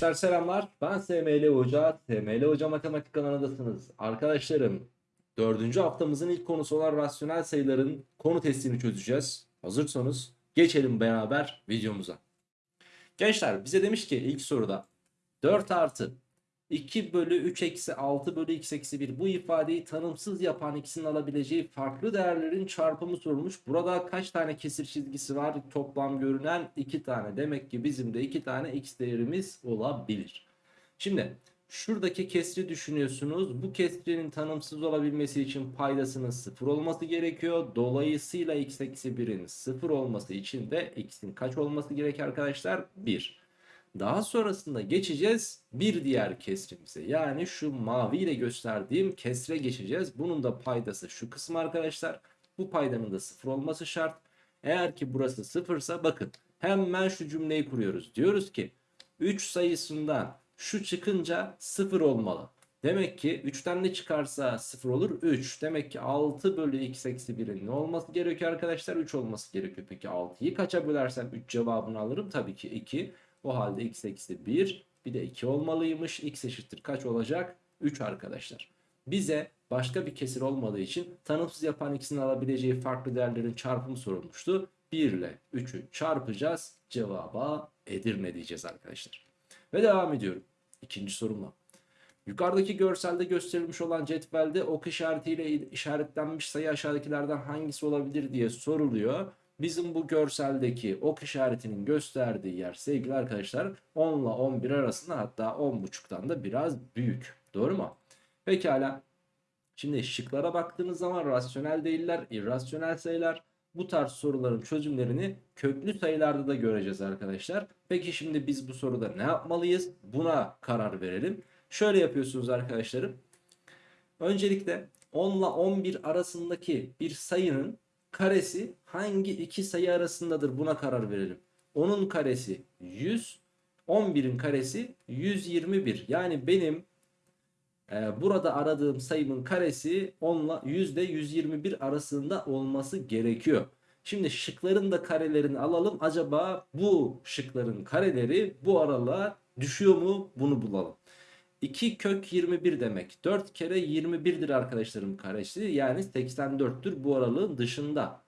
Gençler selamlar. Ben SML Hoca. SML Hoca Matematik kanalındasınız. Arkadaşlarım, dördüncü haftamızın ilk konusu olan rasyonel sayıların konu testini çözeceğiz. Hazırsanız geçelim beraber videomuza. Gençler bize demiş ki ilk soruda 4 artı 2 bölü 3 eksi 6 bölü x eksi 1 bu ifadeyi tanımsız yapan ikisinin alabileceği farklı değerlerin çarpımı sorulmuş. Burada kaç tane kesir çizgisi var? Toplam görünen 2 tane. Demek ki bizim de 2 tane x değerimiz olabilir. Şimdi şuradaki kesri düşünüyorsunuz. Bu kesrinin tanımsız olabilmesi için paydasının 0 olması gerekiyor. Dolayısıyla x eksi 1'in 0 olması için de x'in kaç olması gerekiyor arkadaşlar? 1. Daha sonrasında geçeceğiz bir diğer kesrimize. Yani şu mavi ile gösterdiğim kesre geçeceğiz. Bunun da paydası şu kısım arkadaşlar. Bu paydanın da sıfır olması şart. Eğer ki burası sıfırsa bakın hemen şu cümleyi kuruyoruz. Diyoruz ki 3 sayısından şu çıkınca sıfır olmalı. Demek ki 3'ten ne çıkarsa 0 olur 3. Demek ki 6 bölü x eksi 1'in ne olması gerekiyor arkadaşlar? 3 olması gerekiyor. Peki 6'yı kaça bölersem 3 cevabını alırım? Tabii ki 2. O halde x eksi 1 bir de 2 olmalıymış. x eşittir kaç olacak? 3 arkadaşlar. Bize başka bir kesir olmadığı için tanımsız yapan ikisinin alabileceği farklı değerlerin çarpımı sorulmuştu. 1 ile 3'ü çarpacağız. Cevaba Edirne diyeceğiz arkadaşlar. Ve devam ediyorum. İkinci sorumla. Yukarıdaki görselde gösterilmiş olan cetvelde ok işaretiyle işaretlenmiş sayı aşağıdakilerden hangisi olabilir diye soruluyor. Bizim bu görseldeki ok işaretinin gösterdiği yer sevgili arkadaşlar 10 ile 11 arasında hatta 10.5'tan da biraz büyük. Doğru mu? Pekala. Şimdi şıklara baktığınız zaman rasyonel değiller, irrasyonel sayılar. Bu tarz soruların çözümlerini köklü sayılarda da göreceğiz arkadaşlar. Peki şimdi biz bu soruda ne yapmalıyız? Buna karar verelim. Şöyle yapıyorsunuz arkadaşlarım. Öncelikle 10 ile 11 arasındaki bir sayının karesi hangi iki sayı arasındadır buna karar verelim. 10'un karesi 100, 11'in karesi 121. Yani benim e, burada aradığım sayımın karesi 10 ile 100 ile 121 arasında olması gerekiyor. Şimdi şıkların da karelerini alalım. Acaba bu şıkların kareleri bu aralığa düşüyor mu? Bunu bulalım. 2 kök 21 demek. 4 kere 21'dir arkadaşlarım karesi. Yani 84'tür bu aralığın dışında.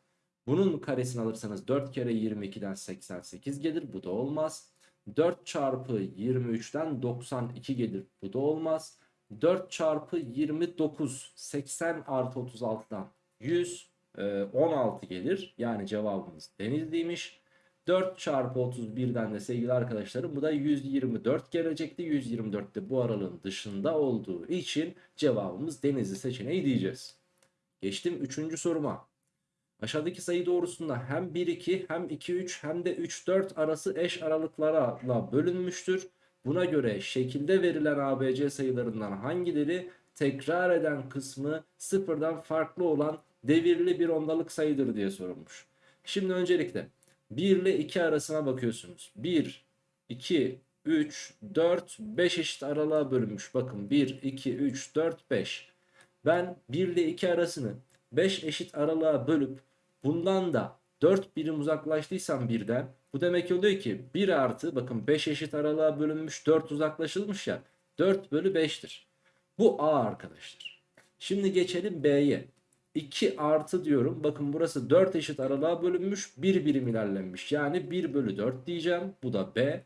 Bunun karesini alırsanız 4 kere 22'den 88 gelir. Bu da olmaz. 4 çarpı 23'ten 92 gelir. Bu da olmaz. 4 çarpı 29 80 artı 36'dan 100 16 gelir. Yani cevabımız Denizli'ymiş. 4 çarpı 31'den de sevgili arkadaşlarım bu da 124 gelecekti. 124 de bu aralığın dışında olduğu için cevabımız Denizli seçeneği diyeceğiz. Geçtim 3. soruma. Aşağıdaki sayı doğrusunda hem 1-2 hem 2-3 hem de 3-4 arası eş aralıklarla bölünmüştür. Buna göre şekilde verilen ABC sayılarından hangileri tekrar eden kısmı sıfırdan farklı olan devirli bir ondalık sayıdır diye sorulmuş. Şimdi öncelikle 1 ile 2 arasına bakıyorsunuz. 1, 2, 3, 4, 5 eşit aralığa bölünmüş. Bakın 1, 2, 3, 4, 5. Ben 1 ile 2 arasını 5 eşit aralığa bölüp bundan da 4 birim uzaklaştıysam birden bu demek oluyor ki 1 artı bakın 5 eşit aralığa bölünmüş 4 uzaklaşılmış ya 4 bölü 5'tir. Bu A arkadaşlar. Şimdi geçelim B'ye. 2 artı diyorum. Bakın burası 4 eşit aralığa bölünmüş. 1 birim ilerlenmiş. Yani 1 bölü 4 diyeceğim. Bu da B.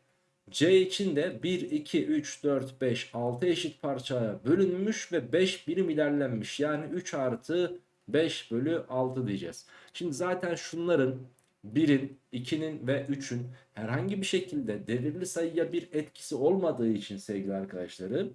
C için de 1, 2, 3, 4, 5, 6 eşit parçaya bölünmüş ve 5 birim ilerlenmiş. Yani 3 artı 5 bölü 6 diyeceğiz. Şimdi zaten şunların 1'in, 2'nin ve 3'ün herhangi bir şekilde devirli sayıya bir etkisi olmadığı için sevgili arkadaşlarım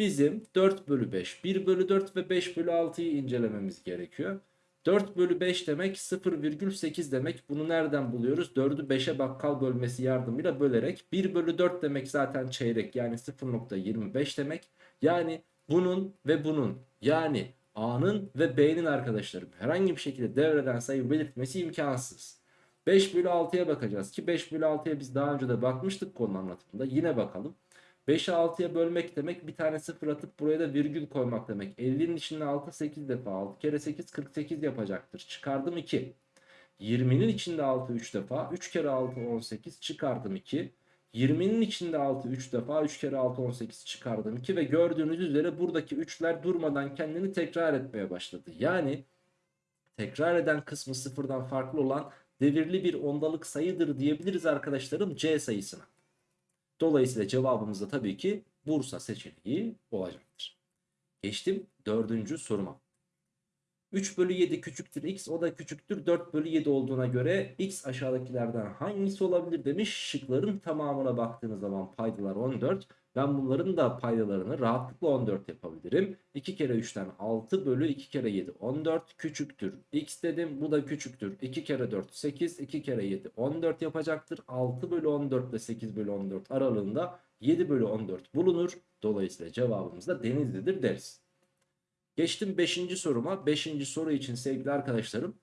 bizim 4 bölü 5, 1 bölü 4 ve 5 bölü 6'yı incelememiz gerekiyor. 4 bölü 5 demek 0,8 demek. Bunu nereden buluyoruz? 4'ü 5'e bakkal bölmesi yardımıyla bölerek. 1 bölü 4 demek zaten çeyrek yani 0,25 demek. Yani bunun ve bunun yani A'nın ve B'nin arkadaşlarım herhangi bir şekilde devreden sayı belirtmesi imkansız. 5 bölü 6'ya bakacağız ki 5 bölü 6'ya biz daha önce de bakmıştık konu anlatımında. Yine bakalım. 5'i 6'ya bölmek demek bir tane sıfır atıp buraya da virgül koymak demek. 50'nin içinde 6 8 defa 6 kere 8 48 yapacaktır. Çıkardım 2. 20'nin içinde 6 3 defa 3 kere 6 18 çıkardım 2. 20'nin içinde 6 3 defa 3 kere 6 18 çıkardım 2 ve gördüğünüz üzere buradaki 3'ler durmadan kendini tekrar etmeye başladı. Yani tekrar eden kısmı sıfırdan farklı olan devirli bir ondalık sayıdır diyebiliriz arkadaşlarım C sayısına. Dolayısıyla cevabımız da tabii ki Bursa seçeneği olacaktır. Geçtim dördüncü soruma. 3 bölü 7 küçüktür x o da küçüktür 4 bölü 7 olduğuna göre x aşağıdakilerden hangisi olabilir demiş. Şıkların tamamına baktığınız zaman paydalar 14. Ben bunların da paydalarını rahatlıkla 14 yapabilirim. 2 kere 3'ten 6 bölü 2 kere 7 14 küçüktür. x dedim bu da küçüktür. 2 kere 4 8 2 kere 7 14 yapacaktır. 6 bölü 14 ile 8 bölü 14 aralığında 7 bölü 14 bulunur. Dolayısıyla cevabımız da Denizli'dir deriz. Geçtim 5. soruma. 5. soru için sevgili arkadaşlarım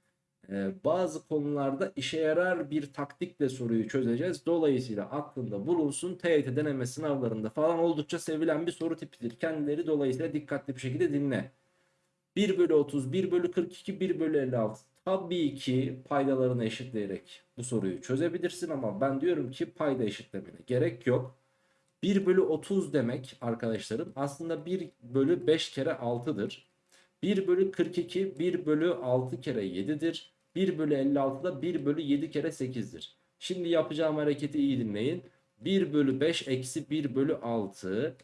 e, bazı konularda işe yarar bir taktikle soruyu çözeceğiz. Dolayısıyla aklında bulunsun TYT deneme sınavlarında falan oldukça sevilen bir soru tipidir. Kendileri dolayısıyla dikkatli bir şekilde dinle. 1 bölü 30, 1 bölü 42, 1 bölü 56. Tabii ki paydalarını eşitleyerek bu soruyu çözebilirsin ama ben diyorum ki payda eşitlemene gerek yok. 1 bölü 30 demek arkadaşlarım aslında 1 bölü 5 kere 6'dır. 1 bölü 42 1 bölü 6 kere 7'dir. 1 bölü 56 da 1 bölü 7 kere 8'dir. Şimdi yapacağım hareketi iyi dinleyin. 1 bölü 5 eksi 1 bölü 6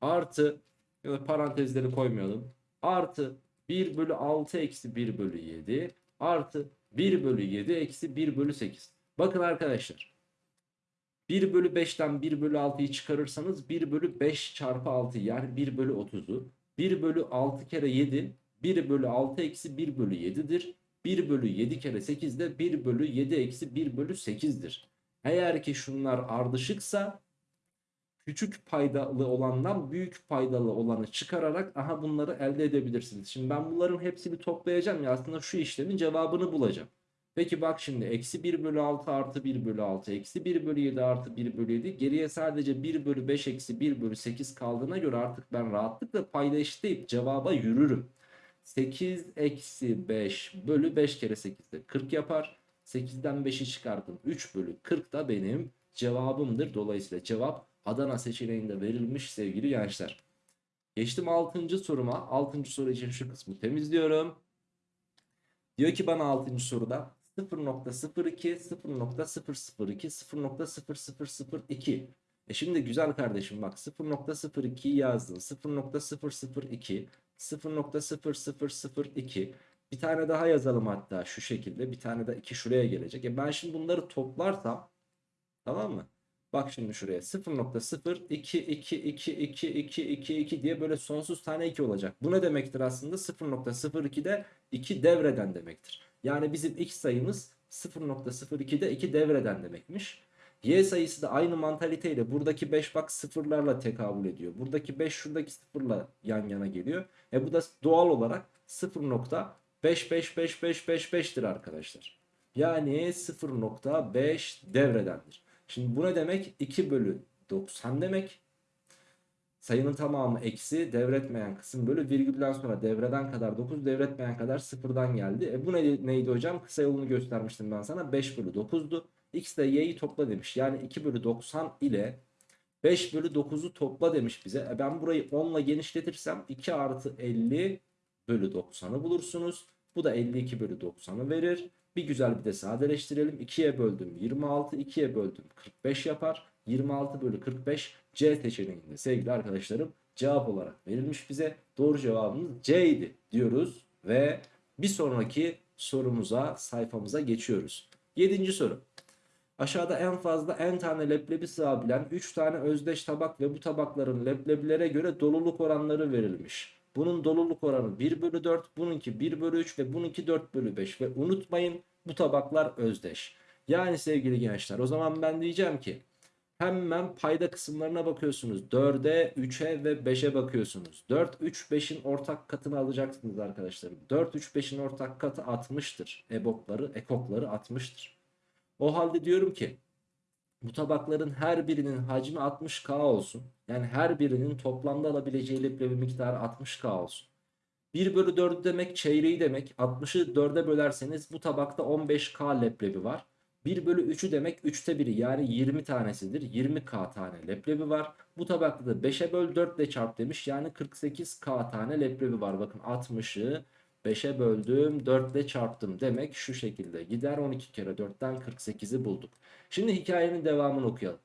artı ya da parantezleri koymayalım. Artı 1 bölü 6 eksi 1 bölü 7 artı 1 bölü 7 eksi 1 bölü 8. Bakın arkadaşlar 1 bölü 5'ten 1 bölü 6'yı çıkarırsanız 1 bölü 5 çarpı 6 yani 1 bölü 30'u 1 bölü 6 kere 7 1 bölü 6 eksi 1 bölü 7'dir. 1 bölü 7 kere 8 de 1 bölü 7 eksi 1 bölü 8'dir. Eğer ki şunlar ardışıksa küçük paydalı olandan büyük paydalı olanı çıkararak aha bunları elde edebilirsiniz. Şimdi ben bunların hepsini toplayacağım ya aslında şu işlemin cevabını bulacağım. Peki bak şimdi eksi 1 bölü 6 artı 1 bölü 6 eksi 1 bölü 7 artı 1 bölü 7 geriye sadece 1 bölü 5 eksi 1 bölü 8 kaldığına göre artık ben rahatlıkla payda eşitleyip cevaba yürürüm. 8 eksi 5 bölü 5 kere 8 de 40 yapar. 8'den 5'i çıkardım 3 bölü 40 da benim cevabımdır. Dolayısıyla cevap Adana seçeneğinde verilmiş sevgili gençler. Geçtim 6. soruma. 6. soru için şu kısmı temizliyorum. Diyor ki bana 6. soruda 0.02, 0.002, 0.0002. E şimdi güzel kardeşim bak 0.02'yi yazdın. 0.002, 0.0002. Bir tane daha yazalım hatta şu şekilde. Bir tane de 2 şuraya gelecek. E ben şimdi bunları toplarsam tamam mı? Bak şimdi şuraya 0.022222222 diye böyle sonsuz tane 2 olacak. Bu ne demektir aslında? 0.02'de 2 devreden demektir. Yani bizim x sayımız 0.02'de 2 devreden demekmiş. Y sayısı da aynı mantaliteyle buradaki 5 bak sıfırlarla tekabül ediyor. Buradaki 5 şuradaki sıfırla yan yana geliyor. E bu da doğal olarak 0.5555555'tir arkadaşlar. Yani 0.5 devredendir. Şimdi bu ne demek? 2 bölü 90 demek. Sayının tamamı eksi devretmeyen kısım bölü virgülden sonra devreden kadar 9 devretmeyen kadar sıfırdan geldi. E bu ne, neydi hocam? Kısa yolunu göstermiştim ben sana. 5 bölü 9'du. X ile y'yi topla demiş. Yani 2 bölü 90 ile 5 bölü 9'u topla demiş bize. E ben burayı 10 ile genişletirsem 2 artı 50 bölü 90'ı bulursunuz. Bu da 52 bölü 90'ı verir. Bir güzel bir de sadeleştirelim. 2'ye böldüm 26, 2'ye böldüm 45 yapar. 26 bölü 45 C seçeneğinde sevgili arkadaşlarım cevap olarak verilmiş bize. Doğru cevabımız C idi diyoruz ve bir sonraki sorumuza sayfamıza geçiyoruz. 7. soru. Aşağıda en fazla n tane leblebi sığabilen 3 tane özdeş tabak ve bu tabakların leblebilere göre doluluk oranları verilmiş. Bunun doluluk oranı 1 bölü 4, bununki 1 bölü 3 ve bununki 4 bölü 5. Ve unutmayın bu tabaklar özdeş. Yani sevgili gençler o zaman ben diyeceğim ki hemen payda kısımlarına bakıyorsunuz. 4'e, 3'e ve 5'e bakıyorsunuz. 4, 3, 5'in ortak katını alacaksınız arkadaşlarım. 4, 3, 5'in ortak katı 60'tır. EBOK'ları, EKOK'ları 60'tır. O halde diyorum ki bu tabakların her birinin hacmi 60K olsun. Yani her birinin toplamda alabileceği leblebi miktarı 60K olsun. 1 bölü 4 demek çeyreği demek. 60'ı 4'e bölerseniz bu tabakta 15K leblebi var. 1 bölü 3'ü demek 3'te 1'i yani 20 tanesidir. 20k tane leblebi var. Bu tabakta da 5'e böl 4 ile çarp demiş. Yani 48k tane leblebi var. Bakın 60'ı 5'e böldüm 4 ile çarptım. Demek şu şekilde gider 12 kere 4'ten 48'i bulduk. Şimdi hikayenin devamını okuyalım.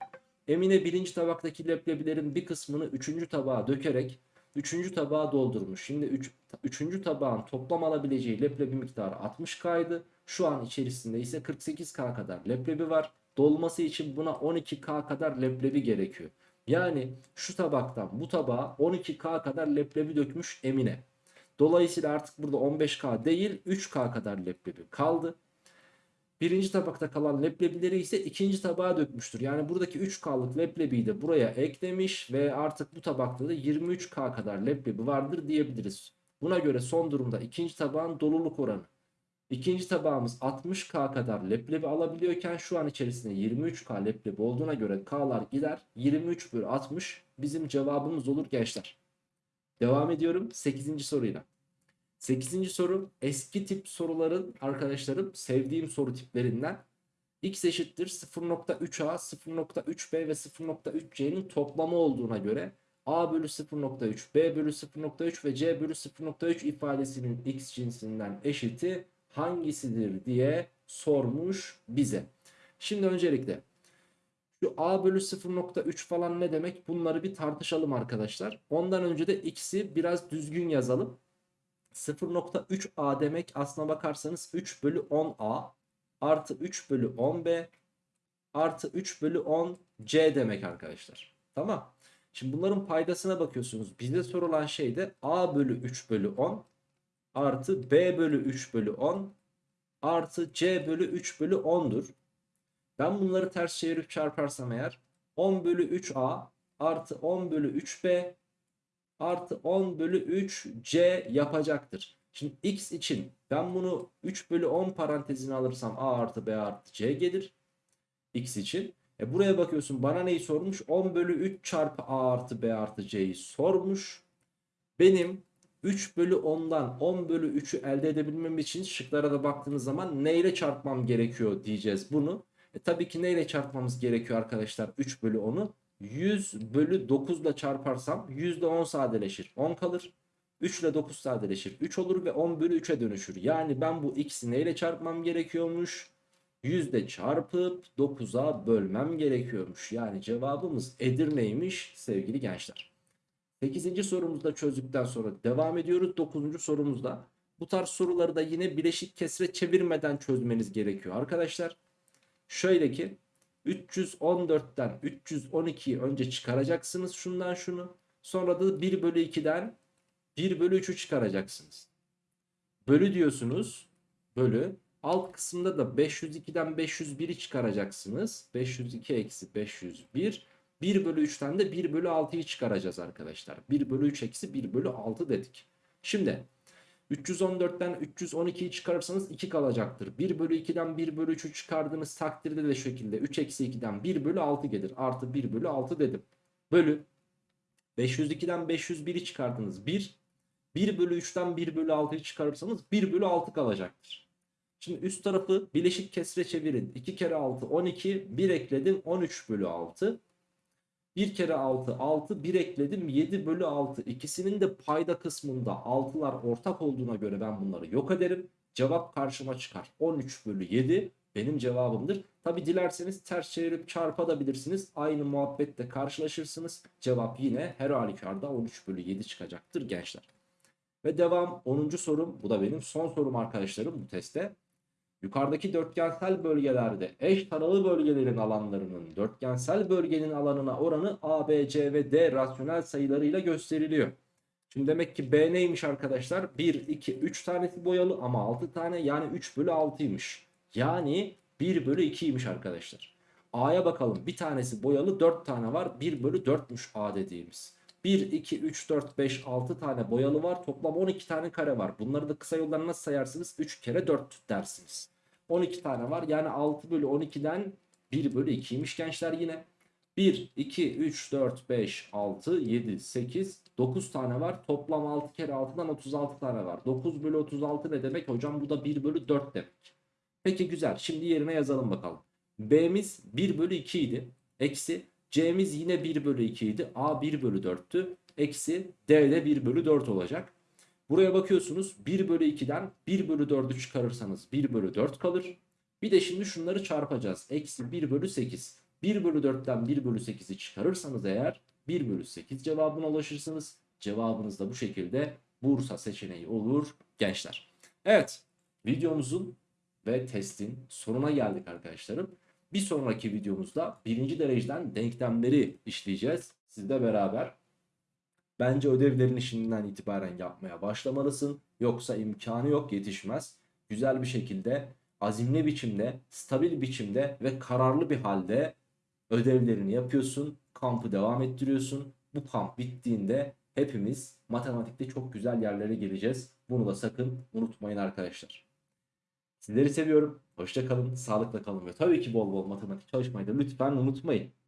Emine birinci tabaktaki leblebilerin bir kısmını üçüncü tabağa dökerek üçüncü tabağa doldurmuş. Şimdi üç, üçüncü tabağın toplam alabileceği leblebi miktarı 60k'ydı. Şu an içerisinde ise 48k kadar leblebi var. Dolması için buna 12k kadar leblebi gerekiyor. Yani şu tabaktan bu tabağa 12k kadar leblebi dökmüş Emine. Dolayısıyla artık burada 15k değil 3k kadar leblebi kaldı. Birinci tabakta kalan leblebileri ise ikinci tabağa dökmüştür. Yani buradaki 3K'lık leblebiyi de buraya eklemiş ve artık bu tabakta da 23K kadar leblebi vardır diyebiliriz. Buna göre son durumda ikinci tabağın doluluk oranı. İkinci tabağımız 60K kadar leblebi alabiliyorken şu an içerisinde 23K leblebi olduğuna göre K'lar gider. 23 bölü 60 bizim cevabımız olur gençler. Devam ediyorum 8. soruyla. 8. soru eski tip soruların arkadaşlarım sevdiğim soru tiplerinden. X eşittir 0.3A, 0.3B ve 0.3C'nin toplamı olduğuna göre A bölü 0.3, B bölü 0.3 ve C bölü 0.3 ifadesinin X cinsinden eşiti hangisidir diye sormuş bize. Şimdi öncelikle şu A bölü 0.3 falan ne demek bunları bir tartışalım arkadaşlar. Ondan önce de X'i biraz düzgün yazalım. 0.3a demek aslına bakarsanız 3 bölü 10a artı 3 bölü 10b artı 3 bölü 10c demek arkadaşlar. Tamam. Şimdi bunların paydasına bakıyorsunuz. Bizde sorulan şey de a bölü 3 bölü 10 artı b bölü 3 bölü 10 artı c bölü 3 bölü 10'dur. Ben bunları ters çevirip çarparsam eğer 10 bölü 3a artı 10 bölü 3b artı 10 bölü 3 c yapacaktır. Şimdi x için ben bunu 3 bölü 10 parantezine alırsam a artı b artı c gelir. x için. E buraya bakıyorsun bana neyi sormuş? 10 bölü 3 çarpı a artı b artı c'yi sormuş. Benim 3 bölü 10'dan 10 bölü 3'ü elde edebilmem için şıklara da baktığınız zaman neyle çarpmam gerekiyor diyeceğiz bunu. E tabii ki neyle çarpmamız gerekiyor arkadaşlar 3 bölü 10'u? 100 bölü 9 ile çarparsam %10 sadeleşir. 10 kalır. 3 ile 9 sadeleşir. 3 olur ve 10 bölü 3'e dönüşür. Yani ben bu x'i neyle çarpmam gerekiyormuş? Yüzde çarpıp 9'a bölmem gerekiyormuş. Yani cevabımız Edirne'ymiş sevgili gençler. 8. sorumuzu da çözdükten sonra devam ediyoruz. 9. sorumuzda. Bu tarz soruları da yine bileşik kesre çevirmeden çözmeniz gerekiyor arkadaşlar. Şöyle ki 314'ten 312'yi önce çıkaracaksınız şundan şunu. Sonra da 1 bölü 2'den 1 bölü 3'ü çıkaracaksınız. Bölü diyorsunuz. Bölü. Alt kısımda da 502'den 501'i çıkaracaksınız. 502 eksi 501. 1 bölü 3'ten de 1 bölü 6'yı çıkaracağız arkadaşlar. 1 bölü 3 eksi 1 bölü 6 dedik. Şimdi 314'ten 312'yi çıkarırsanız 2 kalacaktır. 1 bölü 2'den 1 bölü 3'ü çıkardığınız takdirde de şekilde 3 eksi 2'den 1 bölü 6 gelir. Artı 1 bölü 6 dedim. Bölü 502'den 501'i çıkardınız 1. 1 bölü 3'ten 1 bölü 6'yı çıkarırsanız 1 bölü 6 kalacaktır. Şimdi üst tarafı bileşik kesre çevirin. 2 kere 6 12 1 ekledim 13 bölü 6. 1 kere 6 6 1 ekledim 7 bölü 6 ikisinin de payda kısmında 6'lar ortak olduğuna göre ben bunları yok ederim. Cevap karşıma çıkar 13 bölü 7 benim cevabımdır. Tabi dilerseniz ters çevirip çarpabilirsiniz. Aynı muhabbette karşılaşırsınız. Cevap yine her halükarda 13 bölü 7 çıkacaktır gençler. Ve devam 10. sorum bu da benim son sorum arkadaşlarım bu testte. Yukarıdaki dörtgensel bölgelerde eş taralı bölgelerin alanlarının dörtgensel bölgenin alanına oranı A, B, C ve D rasyonel sayılarıyla gösteriliyor. Şimdi demek ki B neymiş arkadaşlar? 1, 2, 3 tanesi boyalı ama 6 tane yani 3 bölü 6'ymış. Yani 1 bölü 2'ymiş arkadaşlar. A'ya bakalım bir tanesi boyalı 4 tane var 1 bölü 4'müş A dediğimiz. 1, 2, 3, 4, 5, 6 tane boyalı var. Toplam 12 tane kare var. Bunları da kısa yoldan nasıl sayarsınız? 3 kere 4 dersiniz. 12 tane var. Yani 6 bölü 12'den 1 bölü 2'ymiş gençler yine. 1, 2, 3, 4, 5, 6, 7, 8, 9 tane var. Toplam 6 kere 6'dan 36 tane var. 9 bölü 36 ne demek hocam? Bu da 1 bölü 4 demek. Peki güzel. Şimdi yerine yazalım bakalım. B'miz 1 bölü 2 idi. Eksi C'miz yine 1 bölü 2 idi. A 1 bölü 4'tü. Eksi D de 1 bölü 4 olacak. Buraya bakıyorsunuz 1 bölü 2'den 1 bölü 4'ü çıkarırsanız 1 bölü 4 kalır. Bir de şimdi şunları çarpacağız. Eksi 1 bölü 8. 1 bölü 4'ten 1 bölü 8'i çıkarırsanız eğer 1 bölü 8 cevabına ulaşırsınız. Cevabınız da bu şekilde Bursa seçeneği olur gençler. Evet videomuzun ve testin sonuna geldik arkadaşlarım. Bir sonraki videomuzda birinci dereceden denklemleri işleyeceğiz. Sizle beraber. Bence ödevlerini şimdiden itibaren yapmaya başlamalısın. Yoksa imkanı yok yetişmez. Güzel bir şekilde, azimli biçimde, stabil biçimde ve kararlı bir halde ödevlerini yapıyorsun. Kampı devam ettiriyorsun. Bu kamp bittiğinde hepimiz matematikte çok güzel yerlere geleceğiz. Bunu da sakın unutmayın arkadaşlar. Sizleri seviyorum. Hoşça kalın, sağlıkla kalın ve tabii ki bol bol matematik çalışmayı da lütfen unutmayın.